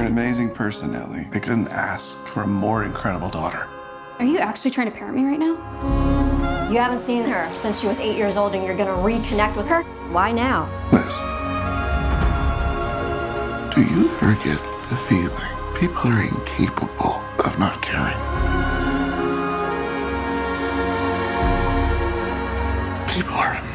You're an amazing person, Ellie. I couldn't ask for a more incredible daughter. Are you actually trying to parent me right now? You haven't seen her since she was eight years old and you're gonna reconnect with her? Why now? Liz, do you ever get the feeling people are incapable of not caring? People are